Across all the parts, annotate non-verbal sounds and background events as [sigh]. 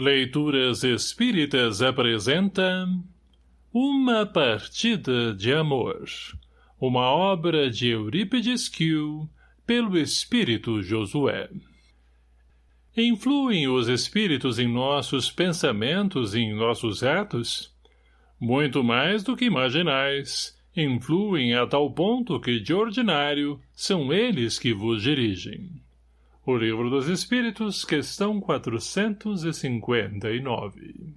Leituras Espíritas apresenta Uma Partida de Amor, uma obra de Eurípides Kiel, pelo Espírito Josué. Influem os Espíritos em nossos pensamentos e em nossos atos? Muito mais do que imaginais, influem a tal ponto que, de ordinário, são eles que vos dirigem. O Livro dos Espíritos, questão 459.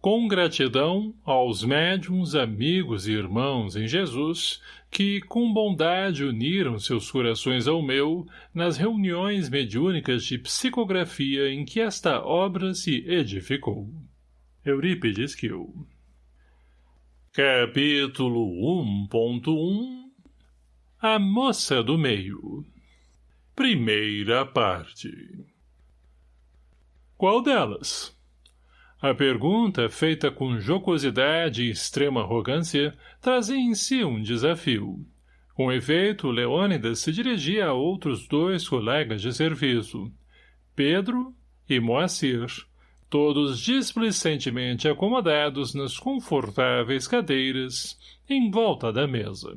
Com gratidão aos médiums, amigos e irmãos em Jesus, que com bondade uniram seus corações ao meu nas reuniões mediúnicas de psicografia em que esta obra se edificou. Eurípides Kiel Capítulo 1.1 A Moça do Meio Primeira parte. Qual delas? A pergunta, feita com jocosidade e extrema arrogância, trazia em si um desafio. Com efeito, Leônidas se dirigia a outros dois colegas de serviço, Pedro e Moacir, todos displicentemente acomodados nas confortáveis cadeiras, em volta da mesa.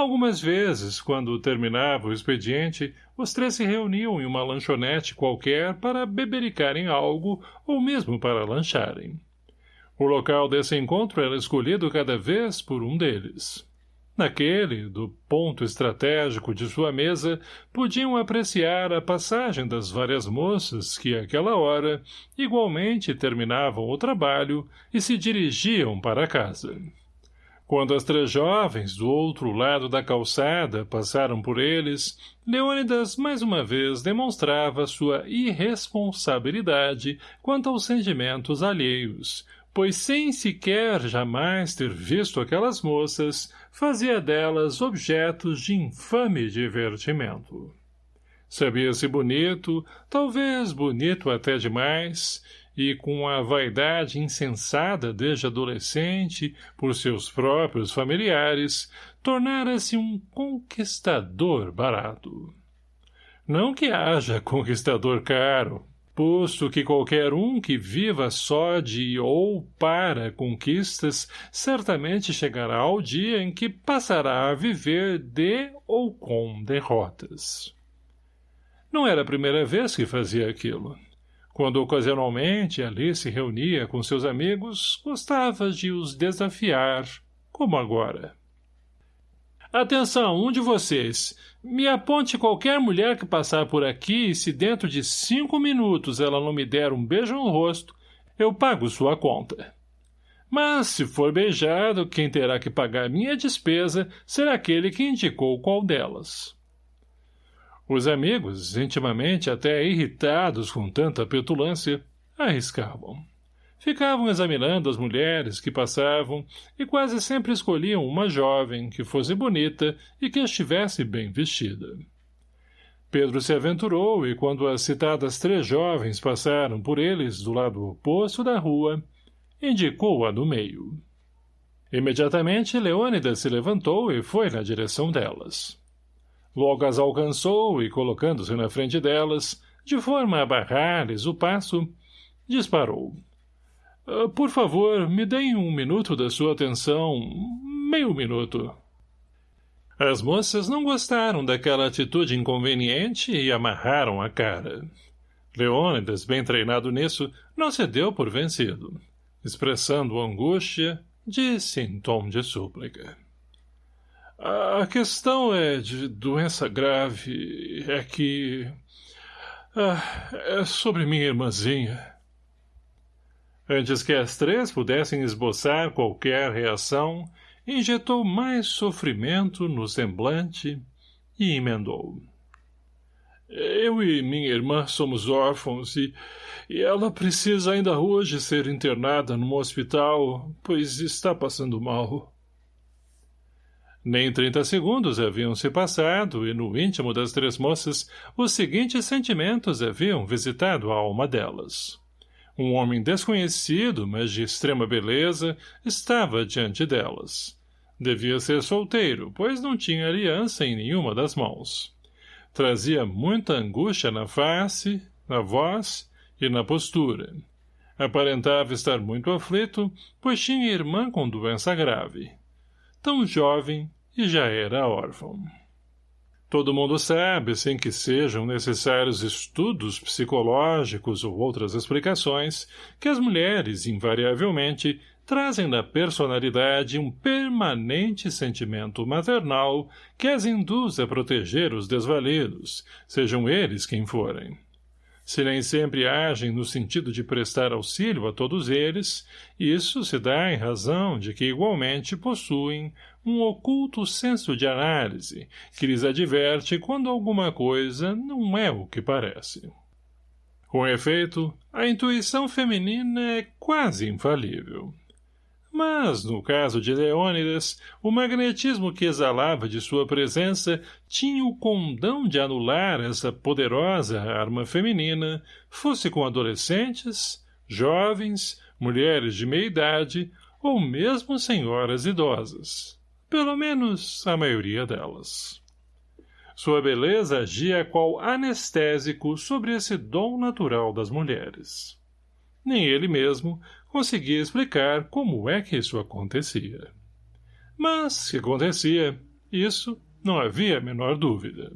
Algumas vezes, quando terminava o expediente, os três se reuniam em uma lanchonete qualquer para bebericarem algo ou mesmo para lancharem. O local desse encontro era escolhido cada vez por um deles. Naquele, do ponto estratégico de sua mesa, podiam apreciar a passagem das várias moças que, àquela hora, igualmente terminavam o trabalho e se dirigiam para casa. Quando as três jovens, do outro lado da calçada, passaram por eles, Leônidas mais uma vez demonstrava sua irresponsabilidade quanto aos sentimentos alheios, pois sem sequer jamais ter visto aquelas moças, fazia delas objetos de infame divertimento. Sabia-se bonito, talvez bonito até demais, e com a vaidade insensada desde adolescente por seus próprios familiares, tornara-se um conquistador barato. Não que haja [laughs] conquistador caro, posto que qualquer um que viva só de ou para conquistas certamente chegará ao dia em que passará a viver de ou com derrotas. Não era a primeira vez que fazia aquilo. Quando ocasionalmente ali se reunia com seus amigos, gostava de os desafiar, como agora. Atenção, um de vocês. Me aponte qualquer mulher que passar por aqui e se dentro de cinco minutos ela não me der um beijo no rosto, eu pago sua conta. Mas, se for beijado, quem terá que pagar minha despesa será aquele que indicou qual delas. Os amigos, intimamente até irritados com tanta petulância, arriscavam. Ficavam examinando as mulheres que passavam e quase sempre escolhiam uma jovem que fosse bonita e que estivesse bem vestida. Pedro se aventurou e quando as citadas três jovens passaram por eles do lado oposto da rua, indicou a do meio. Imediatamente Leônidas se levantou e foi na direção delas. Logo as alcançou e, colocando-se na frente delas, de forma a barrar-lhes o passo, disparou. Uh, por favor, me deem um minuto da sua atenção, meio minuto. As moças não gostaram daquela atitude inconveniente e amarraram a cara. Leônidas, bem treinado nisso, não se deu por vencido. Expressando angústia, disse em tom de súplica. A questão é de doença grave, é que... Ah, é sobre minha irmãzinha. Antes que as três pudessem esboçar qualquer reação, injetou mais sofrimento no semblante e emendou. Eu e minha irmã somos órfãos e, e ela precisa ainda hoje ser internada num hospital, pois está passando mal. Nem trinta segundos haviam se passado e no íntimo das três moças os seguintes sentimentos haviam visitado a alma delas. Um homem desconhecido, mas de extrema beleza, estava diante delas. Devia ser solteiro, pois não tinha aliança em nenhuma das mãos. Trazia muita angústia na face, na voz e na postura. Aparentava estar muito aflito, pois tinha irmã com doença grave. Tão jovem e já era órfão. Todo mundo sabe, sem que sejam necessários estudos psicológicos ou outras explicações, que as mulheres, invariavelmente, trazem na personalidade um permanente sentimento maternal que as induz a proteger os desvalidos, sejam eles quem forem. Se nem sempre agem no sentido de prestar auxílio a todos eles, isso se dá em razão de que igualmente possuem um oculto senso de análise que lhes adverte quando alguma coisa não é o que parece. Com efeito, a intuição feminina é quase infalível. Mas, no caso de Leônidas, o magnetismo que exalava de sua presença tinha o condão de anular essa poderosa arma feminina, fosse com adolescentes, jovens, mulheres de meia-idade ou mesmo senhoras idosas. Pelo menos a maioria delas. Sua beleza agia qual anestésico sobre esse dom natural das mulheres. Nem ele mesmo conseguia explicar como é que isso acontecia. Mas, que acontecia, isso não havia a menor dúvida.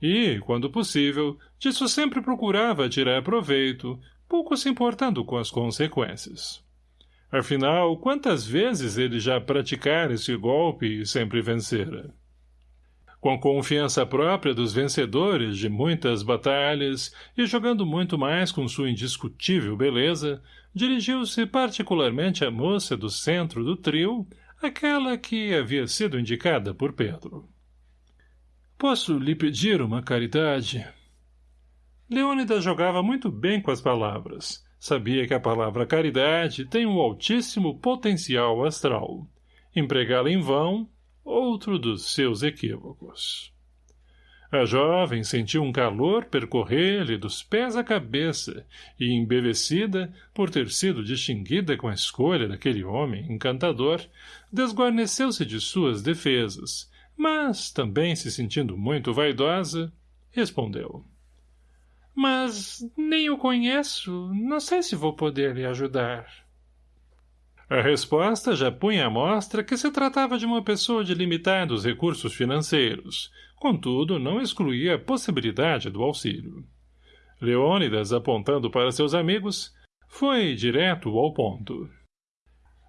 E, quando possível, disso sempre procurava tirar proveito, pouco se importando com as consequências. Afinal, quantas vezes ele já praticara esse golpe e sempre vencera? Com a confiança própria dos vencedores de muitas batalhas e jogando muito mais com sua indiscutível beleza, dirigiu-se particularmente à moça do centro do trio, aquela que havia sido indicada por Pedro. Posso lhe pedir uma caridade? Leônidas jogava muito bem com as palavras, Sabia que a palavra caridade tem um altíssimo potencial astral. Empregá-la em vão, outro dos seus equívocos. A jovem sentiu um calor percorrer-lhe dos pés à cabeça e, embevecida por ter sido distinguida com a escolha daquele homem encantador, desguarneceu-se de suas defesas, mas, também se sentindo muito vaidosa, respondeu. Mas nem o conheço. Não sei se vou poder lhe ajudar. A resposta já punha à mostra que se tratava de uma pessoa de limitados recursos financeiros, contudo não excluía a possibilidade do auxílio. Leônidas, apontando para seus amigos, foi direto ao ponto.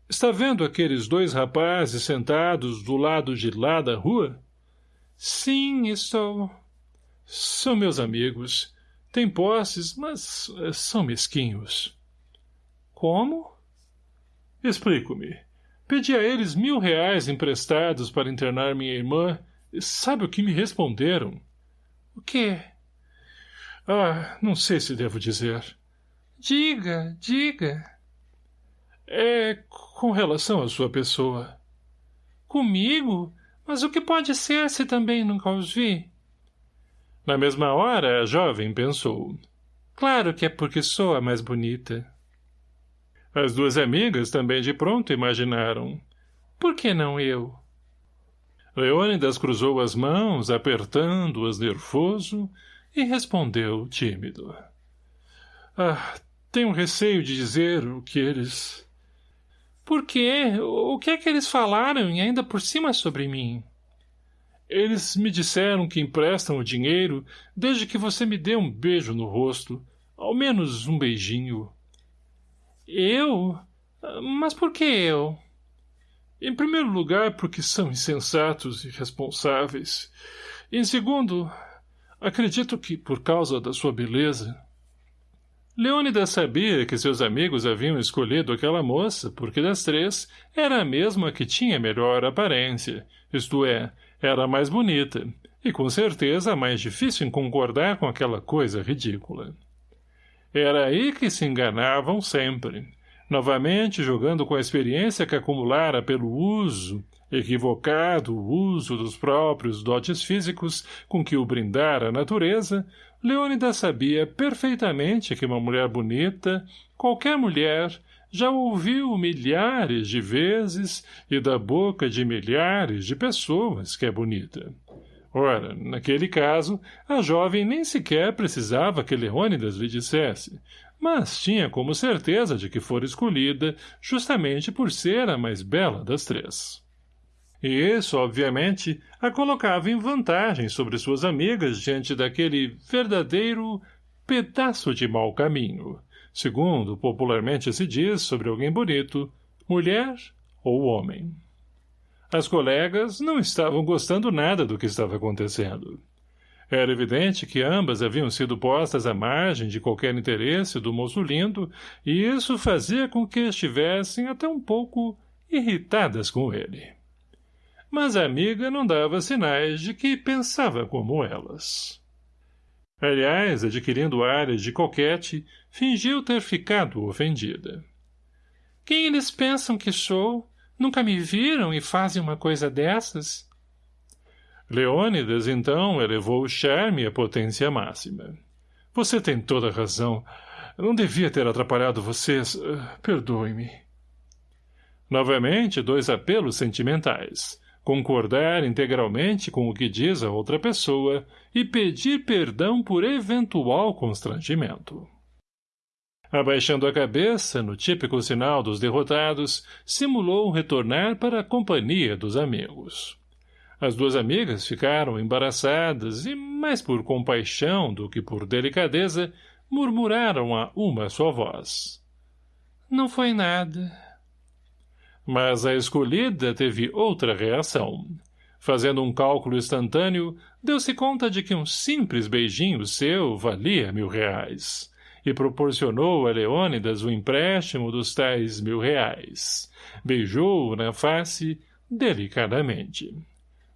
Está vendo aqueles dois rapazes sentados do lado de lá da rua? Sim, estou. São meus amigos. Têm posses, mas eh, são mesquinhos. Como? Explico-me. Pedi a eles mil reais emprestados para internar minha irmã. E sabe o que me responderam? O quê? Ah, não sei se devo dizer. Diga, diga. É com relação à sua pessoa. Comigo? Mas o que pode ser se também nunca os vi? Na mesma hora, a jovem pensou. Claro que é porque sou a mais bonita. As duas amigas também de pronto imaginaram. Por que não eu? Leônidas cruzou as mãos, apertando-as nervoso, e respondeu tímido. Ah, tenho receio de dizer o que eles... Por quê? O que é que eles falaram e ainda por cima sobre mim? Eles me disseram que emprestam o dinheiro desde que você me dê um beijo no rosto. Ao menos um beijinho. Eu? Mas por que eu? Em primeiro lugar, porque são insensatos e irresponsáveis. Em segundo, acredito que por causa da sua beleza. Leônidas sabia que seus amigos haviam escolhido aquela moça porque das três era a mesma que tinha melhor aparência, isto é, era a mais bonita, e com certeza a mais difícil em concordar com aquela coisa ridícula. Era aí que se enganavam sempre, novamente jogando com a experiência que acumulara pelo uso, equivocado uso dos próprios dotes físicos com que o brindara a natureza, Leônidas sabia perfeitamente que uma mulher bonita, qualquer mulher, já ouviu milhares de vezes e da boca de milhares de pessoas que é bonita. Ora, naquele caso, a jovem nem sequer precisava que Leônidas lhe dissesse. mas tinha como certeza de que fora escolhida justamente por ser a mais bela das três. E isso, obviamente, a colocava em vantagem sobre suas amigas diante daquele verdadeiro pedaço de mau caminho, segundo popularmente se diz sobre alguém bonito, mulher ou homem. As colegas não estavam gostando nada do que estava acontecendo. Era evidente que ambas haviam sido postas à margem de qualquer interesse do moço lindo, e isso fazia com que estivessem até um pouco irritadas com ele. Mas a amiga não dava sinais de que pensava como elas. Aliás, adquirindo áreas de coquete, fingiu ter ficado ofendida. Quem eles pensam que sou? Nunca me viram e fazem uma coisa dessas? Leônidas, então, elevou o charme à potência máxima. Você tem toda a razão. Não devia ter atrapalhado vocês. Perdoe-me. Novamente, dois apelos sentimentais. Concordar integralmente com o que diz a outra pessoa e pedir perdão por eventual constrangimento. Abaixando a cabeça, no típico sinal dos derrotados, simulou retornar para a companhia dos amigos. As duas amigas ficaram embaraçadas e, mais por compaixão do que por delicadeza, murmuraram a uma só voz. Não foi nada. Mas a escolhida teve outra reação. Fazendo um cálculo instantâneo, deu-se conta de que um simples beijinho seu valia mil reais e proporcionou a Leônidas o empréstimo dos tais mil reais. Beijou-o na face delicadamente.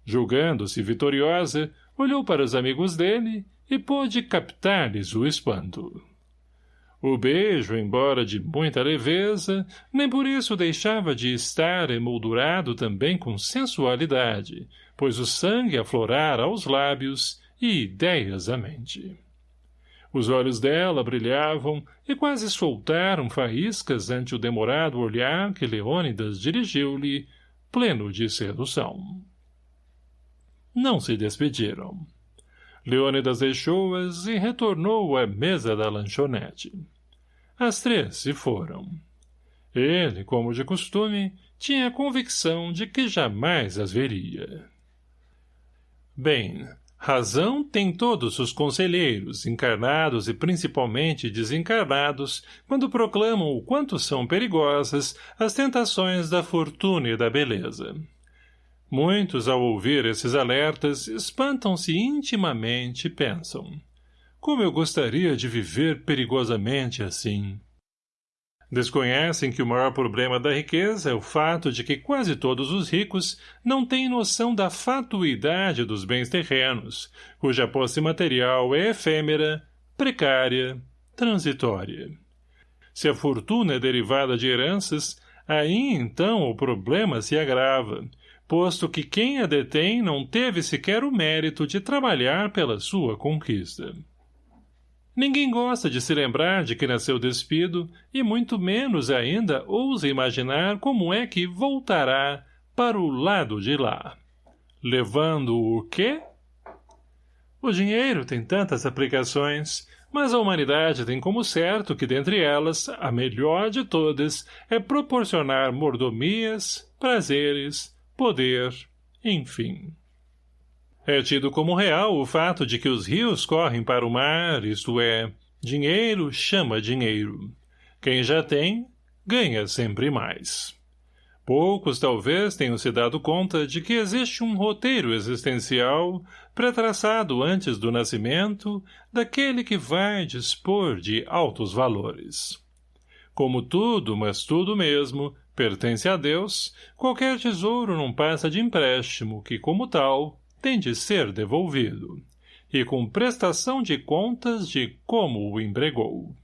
Julgando-se vitoriosa, olhou para os amigos dele e pôde captar-lhes o espanto. O beijo, embora de muita leveza, nem por isso deixava de estar emoldurado também com sensualidade, pois o sangue aflorara aos lábios e ideias à mente. Os olhos dela brilhavam e quase soltaram faíscas ante o demorado olhar que Leônidas dirigiu-lhe, pleno de sedução. Não se despediram. Leônidas deixou-as e retornou à mesa da lanchonete. As três se foram. Ele, como de costume, tinha a convicção de que jamais as veria. Bem, Razão tem todos os conselheiros, encarnados e principalmente desencarnados, quando proclamam o quanto são perigosas as tentações da fortuna e da beleza. Muitos, ao ouvir esses alertas, espantam-se intimamente e pensam como eu gostaria de viver perigosamente assim. Desconhecem que o maior problema da riqueza é o fato de que quase todos os ricos não têm noção da fatuidade dos bens terrenos, cuja posse material é efêmera, precária, transitória. Se a fortuna é derivada de heranças, aí então o problema se agrava, posto que quem a detém não teve sequer o mérito de trabalhar pela sua conquista. Ninguém gosta de se lembrar de que nasceu despido e muito menos ainda ousa imaginar como é que voltará para o lado de lá. Levando o quê? O dinheiro tem tantas aplicações, mas a humanidade tem como certo que dentre elas, a melhor de todas é proporcionar mordomias, prazeres, poder, enfim. É tido como real o fato de que os rios correm para o mar, isto é, dinheiro chama dinheiro. Quem já tem, ganha sempre mais. Poucos talvez tenham se dado conta de que existe um roteiro existencial pré-traçado antes do nascimento daquele que vai dispor de altos valores. Como tudo, mas tudo mesmo, pertence a Deus, qualquer tesouro não passa de empréstimo que, como tal, tem de ser devolvido, e com prestação de contas de como o embregou.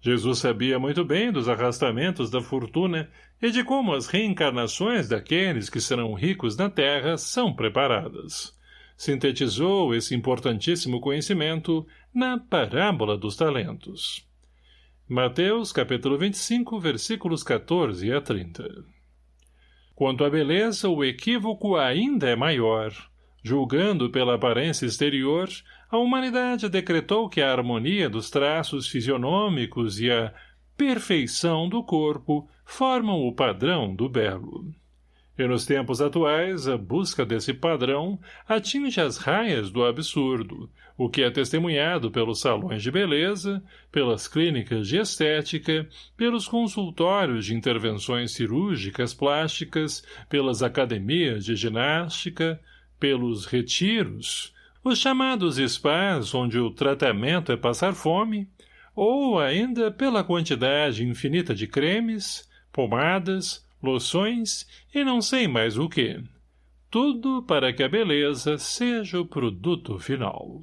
Jesus sabia muito bem dos arrastamentos da fortuna e de como as reencarnações daqueles que serão ricos na terra são preparadas. Sintetizou esse importantíssimo conhecimento na parábola dos talentos. Mateus, capítulo 25, versículos 14 a 30. Quanto à beleza, o equívoco ainda é maior, Julgando pela aparência exterior, a humanidade decretou que a harmonia dos traços fisionômicos e a perfeição do corpo formam o padrão do belo. E nos tempos atuais, a busca desse padrão atinge as raias do absurdo, o que é testemunhado pelos salões de beleza, pelas clínicas de estética, pelos consultórios de intervenções cirúrgicas plásticas, pelas academias de ginástica, pelos retiros, os chamados spas onde o tratamento é passar fome, ou ainda pela quantidade infinita de cremes, pomadas, loções e não sei mais o que. Tudo para que a beleza seja o produto final.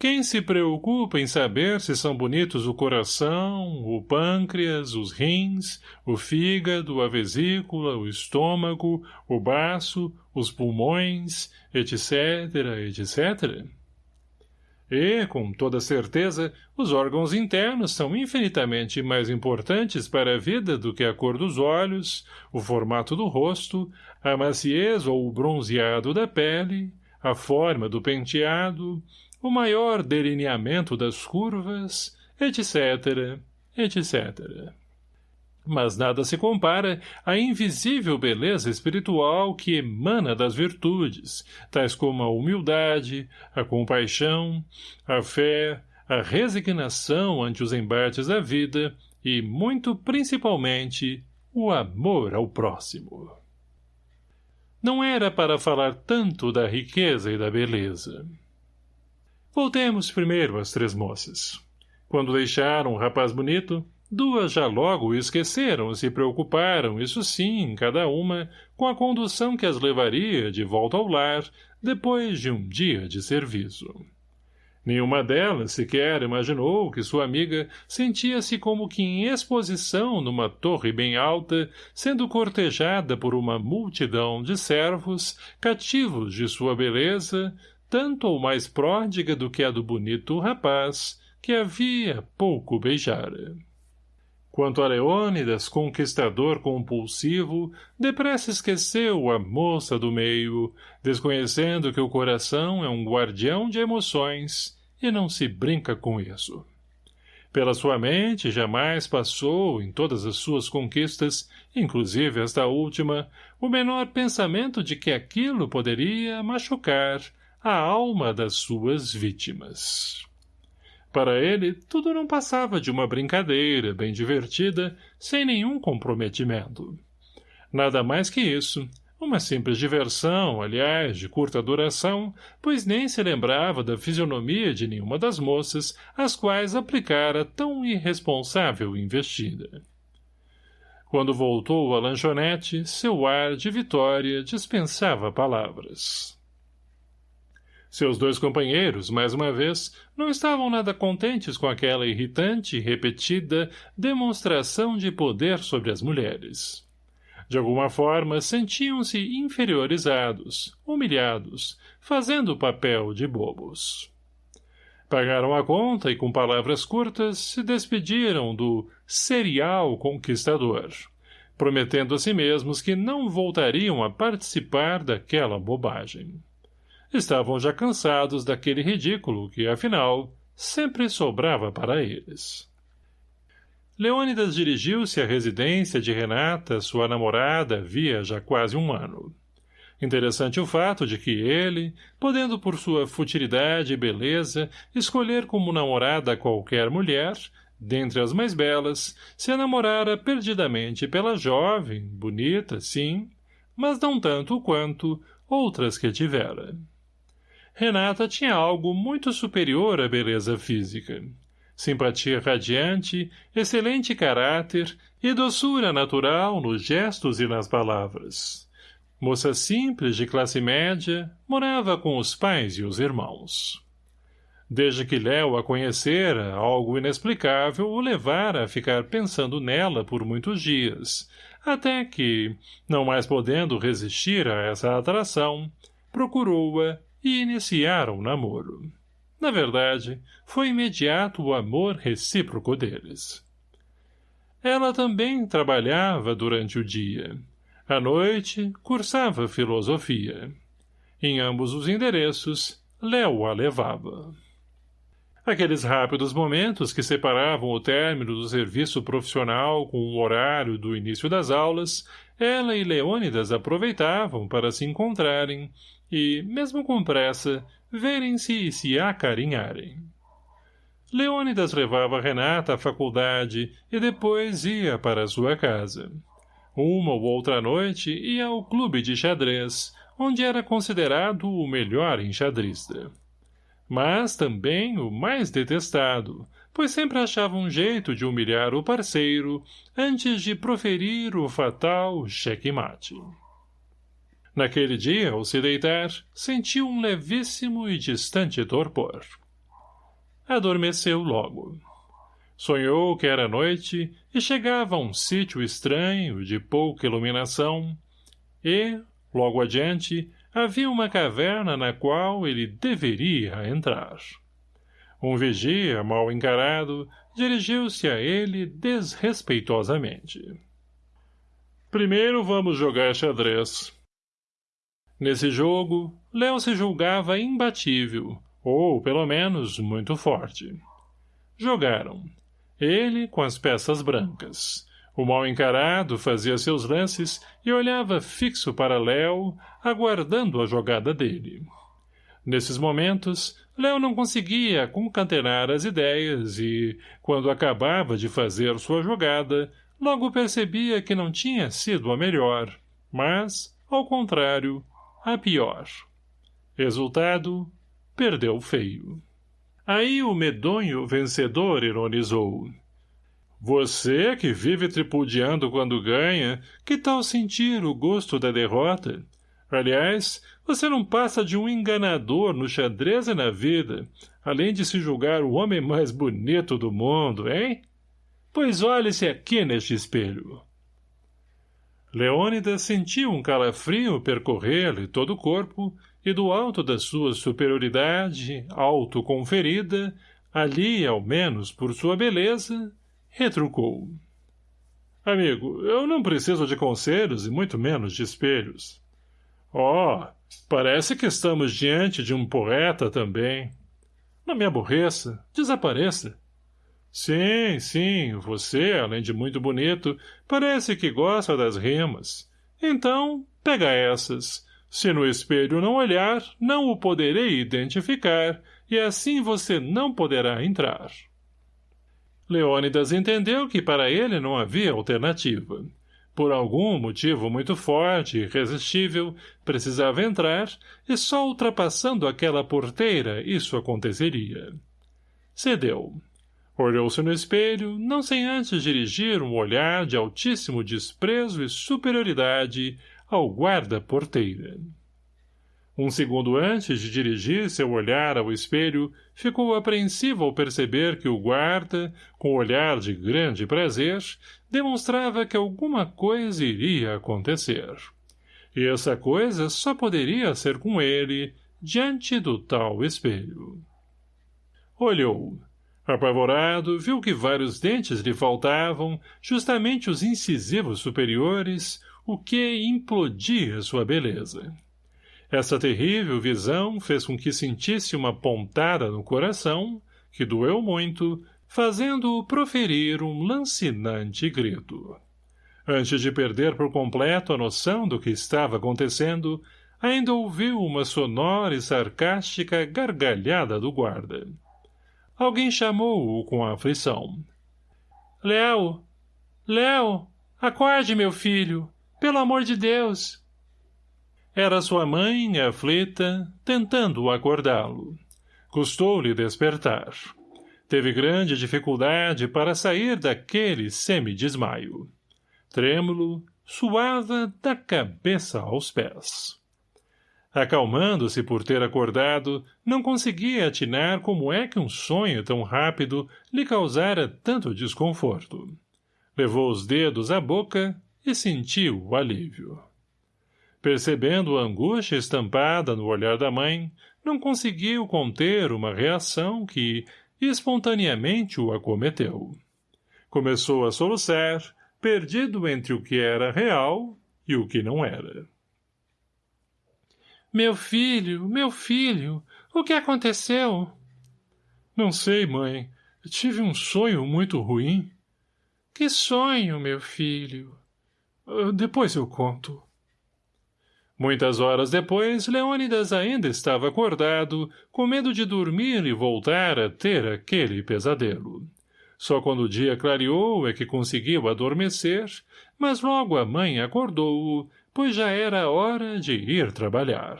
Quem se preocupa em saber se são bonitos o coração, o pâncreas, os rins, o fígado, a vesícula, o estômago, o baço, os pulmões, etc., etc.? E, com toda certeza, os órgãos internos são infinitamente mais importantes para a vida do que a cor dos olhos, o formato do rosto, a maciez ou o bronzeado da pele, a forma do penteado, o maior delineamento das curvas, etc., etc mas nada se compara à invisível beleza espiritual que emana das virtudes, tais como a humildade, a compaixão, a fé, a resignação ante os embates da vida e, muito principalmente, o amor ao próximo. Não era para falar tanto da riqueza e da beleza. Voltemos primeiro às três moças. Quando deixaram o rapaz bonito, Duas já logo o esqueceram e se preocuparam, isso sim, cada uma, com a condução que as levaria de volta ao lar, depois de um dia de serviço. Nenhuma delas sequer imaginou que sua amiga sentia-se como que em exposição numa torre bem alta, sendo cortejada por uma multidão de servos, cativos de sua beleza, tanto ou mais pródiga do que a do bonito rapaz, que havia pouco beijara. Quanto a Leônidas, conquistador compulsivo, depressa esqueceu a moça do meio, desconhecendo que o coração é um guardião de emoções e não se brinca com isso. Pela sua mente jamais passou, em todas as suas conquistas, inclusive esta última, o menor pensamento de que aquilo poderia machucar a alma das suas vítimas. Para ele, tudo não passava de uma brincadeira, bem divertida, sem nenhum comprometimento. Nada mais que isso, uma simples diversão, aliás, de curta duração, pois nem se lembrava da fisionomia de nenhuma das moças às quais aplicara tão irresponsável investida. Quando voltou à lanchonete, seu ar de vitória dispensava palavras. Seus dois companheiros, mais uma vez, não estavam nada contentes com aquela irritante e repetida demonstração de poder sobre as mulheres. De alguma forma, sentiam-se inferiorizados, humilhados, fazendo o papel de bobos. Pagaram a conta e, com palavras curtas, se despediram do serial conquistador, prometendo a si mesmos que não voltariam a participar daquela bobagem estavam já cansados daquele ridículo que, afinal, sempre sobrava para eles. Leônidas dirigiu-se à residência de Renata, sua namorada, havia já quase um ano. Interessante o fato de que ele, podendo por sua futilidade e beleza escolher como namorada qualquer mulher, dentre as mais belas, se namorara perdidamente pela jovem, bonita, sim, mas não tanto quanto outras que tivera. Renata tinha algo muito superior à beleza física. Simpatia radiante, excelente caráter e doçura natural nos gestos e nas palavras. Moça simples de classe média, morava com os pais e os irmãos. Desde que Léo a conhecera, algo inexplicável o levara a ficar pensando nela por muitos dias, até que, não mais podendo resistir a essa atração, procurou-a e iniciaram o namoro. Na verdade, foi imediato o amor recíproco deles. Ela também trabalhava durante o dia. À noite, cursava filosofia. Em ambos os endereços, Léo a levava. Aqueles rápidos momentos que separavam o término do serviço profissional com o horário do início das aulas, ela e Leônidas aproveitavam para se encontrarem e, mesmo com pressa, verem-se e se acarinharem. Leônidas levava Renata à faculdade e depois ia para sua casa. Uma ou outra noite ia ao clube de xadrez, onde era considerado o melhor enxadrista. Mas também o mais detestado, pois sempre achava um jeito de humilhar o parceiro antes de proferir o fatal checkmate. Naquele dia, ao se deitar, sentiu um levíssimo e distante torpor. Adormeceu logo. Sonhou que era noite e chegava a um sítio estranho, de pouca iluminação, e, logo adiante, havia uma caverna na qual ele deveria entrar. Um vigia, mal encarado, dirigiu-se a ele desrespeitosamente. Primeiro vamos jogar xadrez. Nesse jogo, Léo se julgava imbatível, ou, pelo menos, muito forte. Jogaram. Ele com as peças brancas. O mal encarado fazia seus lances e olhava fixo para Léo, aguardando a jogada dele. Nesses momentos, Léo não conseguia concatenar as ideias e, quando acabava de fazer sua jogada, logo percebia que não tinha sido a melhor, mas, ao contrário, a pior. Resultado, perdeu feio. Aí o medonho vencedor ironizou. Você, que vive tripudiando quando ganha, que tal sentir o gosto da derrota? Aliás, você não passa de um enganador no xadrez e na vida, além de se julgar o homem mais bonito do mundo, hein? Pois olhe-se aqui neste espelho. Leônidas sentiu um calafrio percorrer-lhe todo o corpo e do alto da sua superioridade, autoconferida, ali, ao menos por sua beleza, retrucou. Amigo, eu não preciso de conselhos e muito menos de espelhos. Oh, parece que estamos diante de um poeta também. Não me aborreça, desapareça. Sim, sim, você, além de muito bonito, parece que gosta das rimas. Então, pega essas, se no espelho não olhar, não o poderei identificar, e assim você não poderá entrar. Leônidas entendeu que para ele não havia alternativa. Por algum motivo muito forte e irresistível, precisava entrar, e só ultrapassando aquela porteira isso aconteceria. Cedeu. Olhou-se no espelho, não sem antes dirigir um olhar de altíssimo desprezo e superioridade ao guarda-porteira. Um segundo antes de dirigir seu olhar ao espelho, ficou apreensivo ao perceber que o guarda, com olhar de grande prazer, demonstrava que alguma coisa iria acontecer. E essa coisa só poderia ser com ele, diante do tal espelho. Olhou. Apavorado, viu que vários dentes lhe faltavam, justamente os incisivos superiores, o que implodia sua beleza. Essa terrível visão fez com que sentisse uma pontada no coração, que doeu muito, fazendo-o proferir um lancinante grito. Antes de perder por completo a noção do que estava acontecendo, ainda ouviu uma sonora e sarcástica gargalhada do guarda. Alguém chamou-o com aflição. — Léo! Léo! Acorde, meu filho! Pelo amor de Deus! Era sua mãe, aflita, tentando acordá-lo. Custou-lhe despertar. Teve grande dificuldade para sair daquele semidesmaio. Trêmulo, suava da cabeça aos pés. Acalmando-se por ter acordado, não conseguia atinar como é que um sonho tão rápido lhe causara tanto desconforto. Levou os dedos à boca e sentiu o alívio. Percebendo a angústia estampada no olhar da mãe, não conseguiu conter uma reação que, espontaneamente, o acometeu. Começou a soluçar, perdido entre o que era real e o que não era. Meu filho, meu filho, O que aconteceu? Não sei, mãe. Tive um sonho muito ruim. Que sonho, meu filho? Uh, depois eu conto. Muitas horas depois, Leônidas ainda estava acordado, com medo de dormir e voltar a ter aquele pesadelo. Só quando o dia clareou é que conseguiu adormecer, mas logo a mãe acordou-o, pois já era hora de ir trabalhar.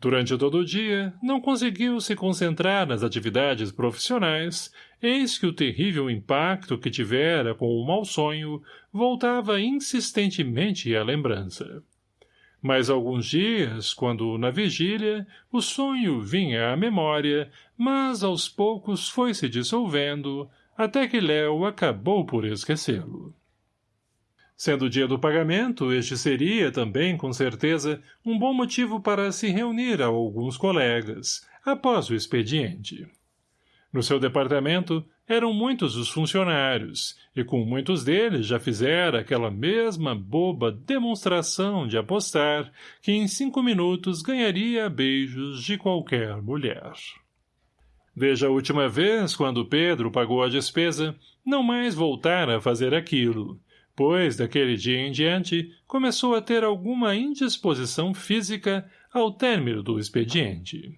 Durante todo o dia, não conseguiu se concentrar nas atividades profissionais, eis que o terrível impacto que tivera com o mau sonho voltava insistentemente à lembrança. Mais alguns dias, quando, na vigília, o sonho vinha à memória, mas aos poucos foi se dissolvendo, até que Léo acabou por esquecê-lo. Sendo o dia do pagamento, este seria, também, com certeza, um bom motivo para se reunir a alguns colegas, após o expediente. No seu departamento, eram muitos os funcionários, e com muitos deles já fizera aquela mesma boba demonstração de apostar que em cinco minutos ganharia beijos de qualquer mulher. Desde a última vez, quando Pedro pagou a despesa, não mais voltara a fazer aquilo, pois, daquele dia em diante, começou a ter alguma indisposição física ao término do expediente.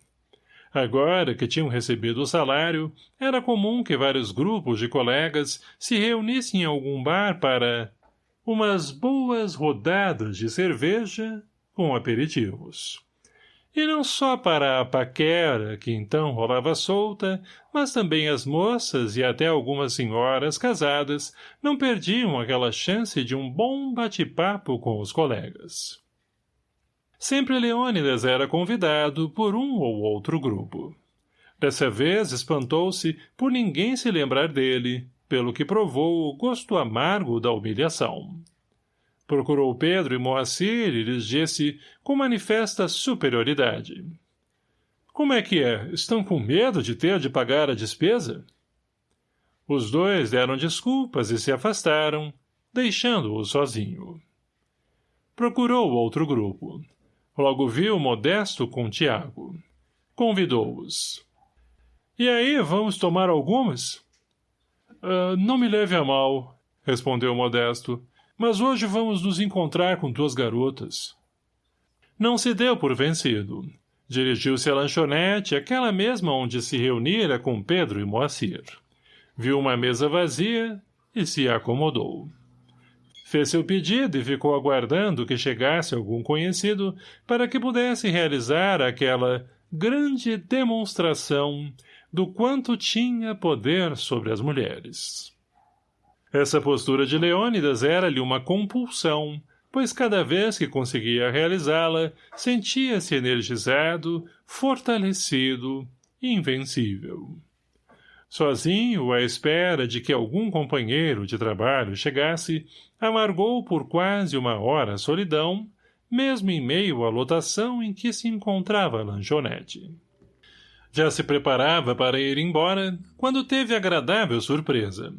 Agora que tinham recebido o salário, era comum que vários grupos de colegas se reunissem em algum bar para umas boas rodadas de cerveja com aperitivos. E não só para a paquera, que então rolava solta, mas também as moças e até algumas senhoras casadas não perdiam aquela chance de um bom bate-papo com os colegas. Sempre Leônidas era convidado por um ou outro grupo. Dessa vez espantou-se por ninguém se lembrar dele, pelo que provou o gosto amargo da humilhação. Procurou Pedro e Moacir e lhes disse com manifesta superioridade. Como é que é? Estão com medo de ter de pagar a despesa? Os dois deram desculpas e se afastaram, deixando-o sozinho. Procurou outro grupo. Logo viu Modesto com Tiago. Convidou-os. E aí, vamos tomar algumas? Uh, não me leve a mal, respondeu Modesto, mas hoje vamos nos encontrar com tuas garotas. Não se deu por vencido. Dirigiu-se à lanchonete, aquela mesma onde se reunira com Pedro e Moacir. Viu uma mesa vazia e se acomodou. Fez seu pedido e ficou aguardando que chegasse algum conhecido para que pudesse realizar aquela grande demonstração do quanto tinha poder sobre as mulheres. Essa postura de Leônidas era-lhe uma compulsão, pois cada vez que conseguia realizá-la, sentia-se energizado, fortalecido, invencível. Sozinho, à espera de que algum companheiro de trabalho chegasse, amargou por quase uma hora a solidão, mesmo em meio à lotação em que se encontrava a lanchonete. Já se preparava para ir embora, quando teve agradável surpresa.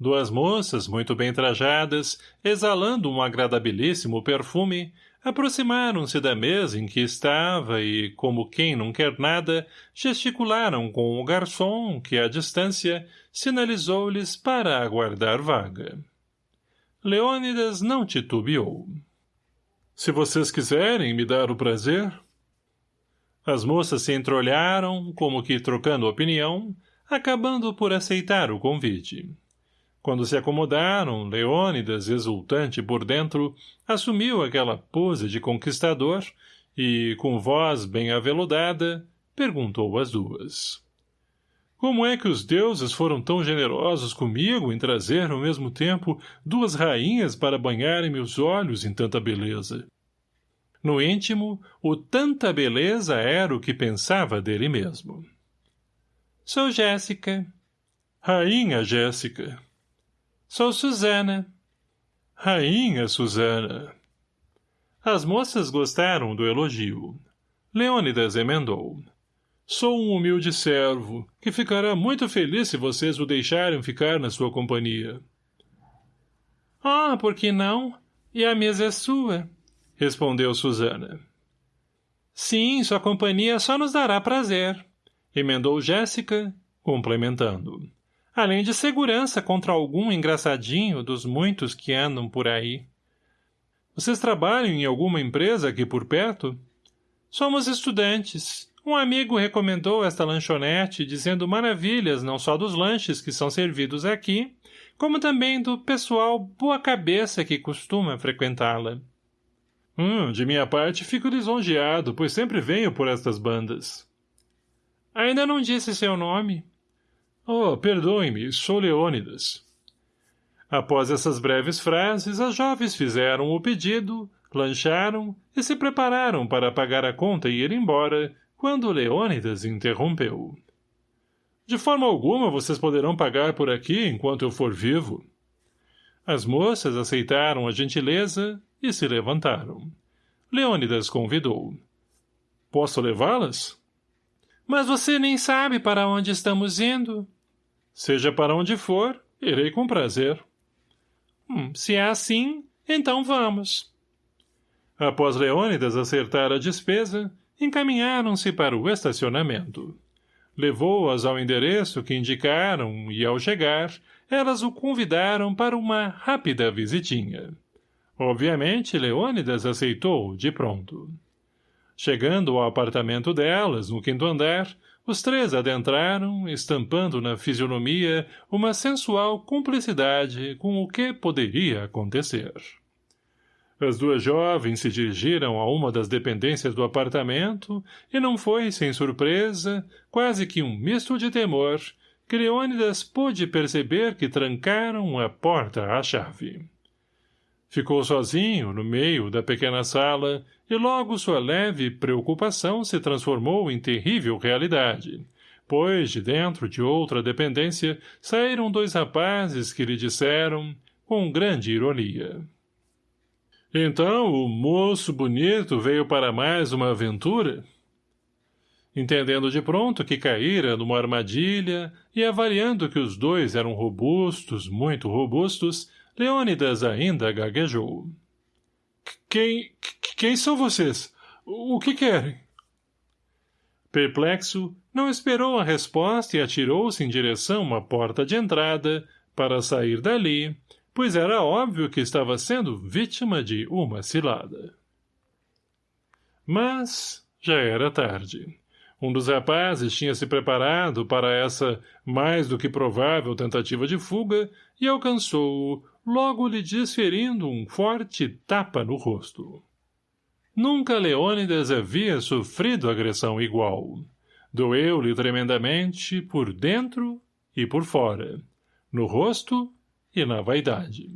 Duas moças, muito bem trajadas, exalando um agradabilíssimo perfume, aproximaram-se da mesa em que estava e, como quem não quer nada, gesticularam com o garçom que, à distância, sinalizou-lhes para aguardar vaga. Leônidas não titubeou. Se vocês quiserem me dar o prazer... As moças se entreolharam, como que trocando opinião, acabando por aceitar o convite. Quando se acomodaram, Leônidas, exultante por dentro, assumiu aquela pose de conquistador e, com voz bem aveludada, perguntou às duas. Como é que os deuses foram tão generosos comigo em trazer, ao mesmo tempo, duas rainhas para banharem meus olhos em tanta beleza? No íntimo, o tanta beleza era o que pensava dele mesmo. Sou Jéssica. Rainha Jéssica. Sou Susana. Rainha Susana. As moças gostaram do elogio. Leônidas emendou. Sou um humilde servo, que ficará muito feliz se vocês o deixarem ficar na sua companhia. Ah, por que não? E a mesa é sua, respondeu Susana. Sim, sua companhia só nos dará prazer, emendou Jéssica, complementando. Além de segurança contra algum engraçadinho dos muitos que andam por aí. Vocês trabalham em alguma empresa aqui por perto? Somos estudantes. Um amigo recomendou esta lanchonete dizendo maravilhas não só dos lanches que são servidos aqui, como também do pessoal boa cabeça que costuma frequentá-la. Hum, de minha parte fico lisonjeado, pois sempre venho por estas bandas. Ainda não disse seu nome. Oh, perdoe-me, sou Leônidas. Após essas breves frases, as jovens fizeram o pedido, lancharam e se prepararam para pagar a conta e ir embora, quando Leônidas interrompeu. De forma alguma vocês poderão pagar por aqui enquanto eu for vivo. As moças aceitaram a gentileza e se levantaram. Leônidas convidou. Posso levá-las? Mas você nem sabe para onde estamos indo. Seja para onde for, irei com prazer. Hum, se é assim, então vamos. Após Leônidas acertar a despesa, encaminharam-se para o estacionamento. Levou-as ao endereço que indicaram e, ao chegar, elas o convidaram para uma rápida visitinha. Obviamente, Leônidas aceitou, de pronto. Chegando ao apartamento delas, no quinto andar, os três adentraram, estampando na fisionomia uma sensual cumplicidade com o que poderia acontecer. As duas jovens se dirigiram a uma das dependências do apartamento e não foi, sem surpresa, quase que um misto de temor, que Leônidas pôde perceber que trancaram a porta à chave. Ficou sozinho, no meio da pequena sala, e logo sua leve preocupação se transformou em terrível realidade, pois, de dentro de outra dependência, saíram dois rapazes que lhe disseram, com grande ironia. Então, o moço bonito veio para mais uma aventura? Entendendo de pronto que caíra numa armadilha e avaliando que os dois eram robustos, muito robustos, Leônidas ainda gaguejou. Quem, quem são vocês? O que querem? Perplexo, não esperou a resposta e atirou-se em direção à porta de entrada para sair dali, pois era óbvio que estava sendo vítima de uma cilada. Mas já era tarde. Um dos rapazes tinha se preparado para essa mais do que provável tentativa de fuga e alcançou-o, logo lhe desferindo um forte tapa no rosto. Nunca Leônidas havia sofrido agressão igual. Doeu-lhe tremendamente por dentro e por fora, no rosto e na vaidade.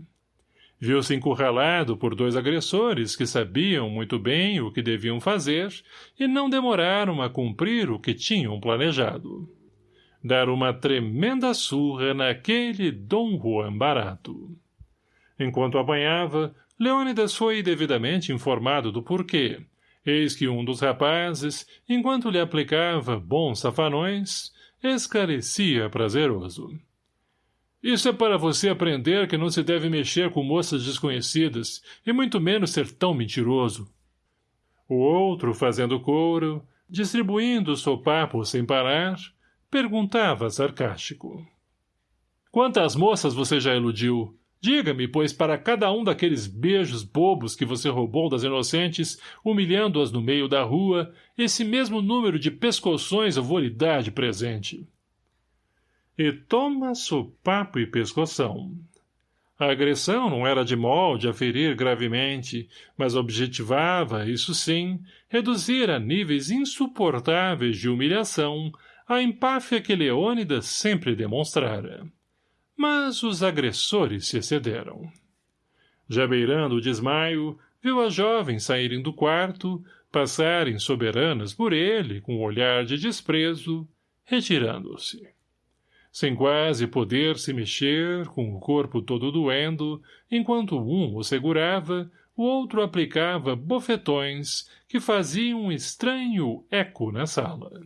Viu-se encurralado por dois agressores que sabiam muito bem o que deviam fazer e não demoraram a cumprir o que tinham planejado. Dar uma tremenda surra naquele Dom Juan barato. Enquanto apanhava, Leônidas foi devidamente informado do porquê. Eis que um dos rapazes, enquanto lhe aplicava bons safanões, esclarecia prazeroso. Isso é para você aprender que não se deve mexer com moças desconhecidas, e muito menos ser tão mentiroso. O outro, fazendo couro, distribuindo sopapo sem parar, perguntava sarcástico. Quantas moças você já iludiu? Diga-me, pois para cada um daqueles beijos bobos que você roubou das inocentes, humilhando-as no meio da rua, esse mesmo número de pescoções eu vou lhe dar de presente e toma sopapo e pescoção. A agressão não era de molde a ferir gravemente, mas objetivava, isso sim, reduzir a níveis insuportáveis de humilhação a empáfia que Leônidas sempre demonstrara. Mas os agressores se excederam. Já beirando o desmaio, viu as jovens saírem do quarto, passarem soberanas por ele com um olhar de desprezo, retirando-se sem quase poder se mexer, com o corpo todo doendo, enquanto um o segurava, o outro aplicava bofetões que faziam um estranho eco na sala.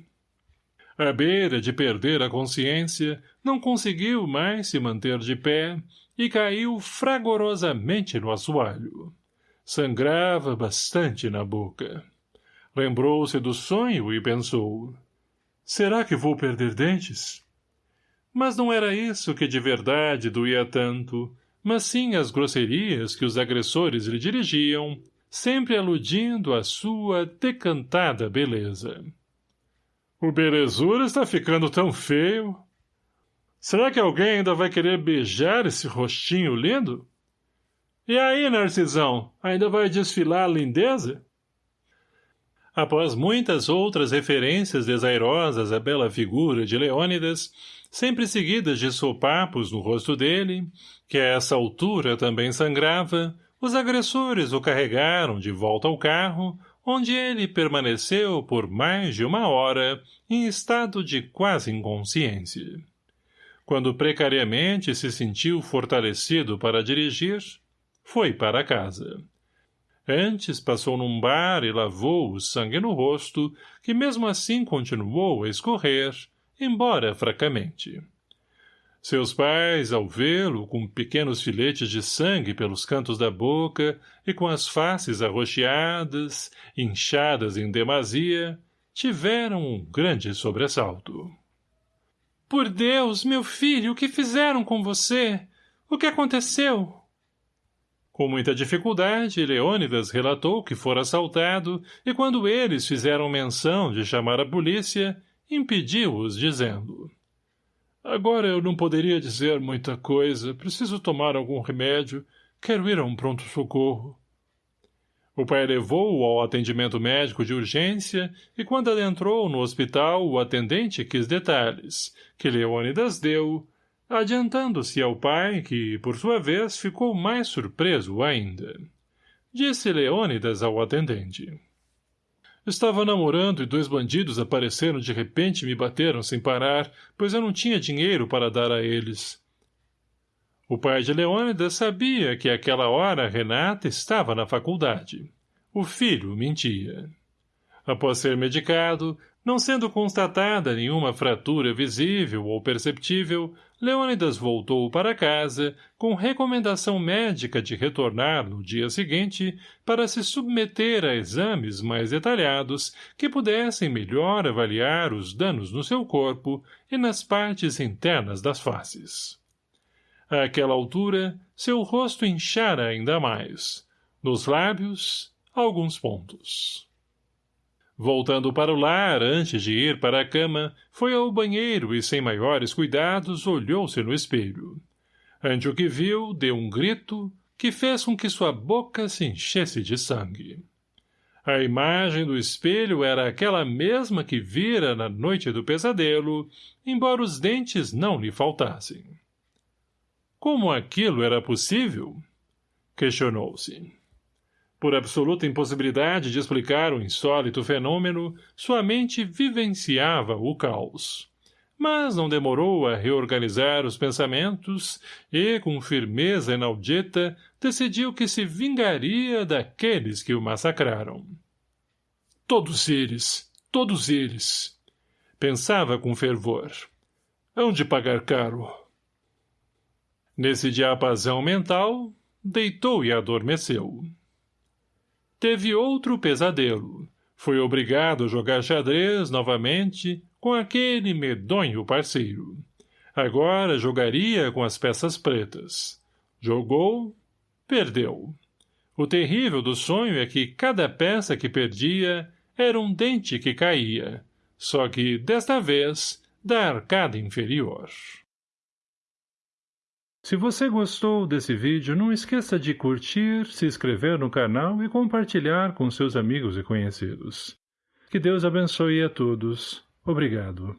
À beira de perder a consciência, não conseguiu mais se manter de pé e caiu fragorosamente no assoalho. Sangrava bastante na boca. Lembrou-se do sonho e pensou, será que vou perder dentes? Mas não era isso que de verdade doía tanto, mas sim as grosserias que os agressores lhe dirigiam, sempre aludindo à sua decantada beleza. O belezura está ficando tão feio. Será que alguém ainda vai querer beijar esse rostinho lindo? E aí, Narcisão, ainda vai desfilar a lindeza? Após muitas outras referências desairosas à bela figura de Leônidas, sempre seguidas de sopapos no rosto dele, que a essa altura também sangrava, os agressores o carregaram de volta ao carro, onde ele permaneceu por mais de uma hora em estado de quase inconsciência. Quando precariamente se sentiu fortalecido para dirigir, foi para casa. Antes passou num bar e lavou o sangue no rosto, que mesmo assim continuou a escorrer, embora fracamente. Seus pais, ao vê-lo, com pequenos filetes de sangue pelos cantos da boca e com as faces arroxeadas, inchadas em demasia, tiveram um grande sobressalto. — Por Deus, meu filho, o que fizeram com você? O que aconteceu? Com muita dificuldade, Leônidas relatou que fora assaltado e quando eles fizeram menção de chamar a polícia, impediu-os, dizendo Agora eu não poderia dizer muita coisa, preciso tomar algum remédio, quero ir a um pronto-socorro. O pai levou-o ao atendimento médico de urgência e quando adentrou no hospital o atendente quis detalhes, que Leônidas deu, adiantando-se ao pai, que, por sua vez, ficou mais surpreso ainda. Disse Leônidas ao atendente. Estava namorando e dois bandidos apareceram de repente e me bateram sem parar, pois eu não tinha dinheiro para dar a eles. O pai de Leônidas sabia que àquela hora Renata estava na faculdade. O filho mentia. Após ser medicado, não sendo constatada nenhuma fratura visível ou perceptível, Leônidas voltou para casa com recomendação médica de retornar no dia seguinte para se submeter a exames mais detalhados que pudessem melhor avaliar os danos no seu corpo e nas partes internas das faces. Àquela altura, seu rosto inchara ainda mais. Nos lábios, alguns pontos. Voltando para o lar, antes de ir para a cama, foi ao banheiro e, sem maiores cuidados, olhou-se no espelho. Ante o que viu, deu um grito que fez com que sua boca se enchesse de sangue. A imagem do espelho era aquela mesma que vira na noite do pesadelo, embora os dentes não lhe faltassem. Como aquilo era possível? Questionou-se. Por absoluta impossibilidade de explicar o insólito fenômeno, sua mente vivenciava o caos. Mas não demorou a reorganizar os pensamentos e, com firmeza inaudita, decidiu que se vingaria daqueles que o massacraram. Todos eles, todos eles, pensava com fervor. Hão de pagar caro. Nesse diapasão mental, deitou e adormeceu. Teve outro pesadelo. Foi obrigado a jogar xadrez novamente com aquele medonho parceiro. Agora jogaria com as peças pretas. Jogou, perdeu. O terrível do sonho é que cada peça que perdia era um dente que caía, só que, desta vez, da arcada inferior. Se você gostou desse vídeo, não esqueça de curtir, se inscrever no canal e compartilhar com seus amigos e conhecidos. Que Deus abençoe a todos. Obrigado.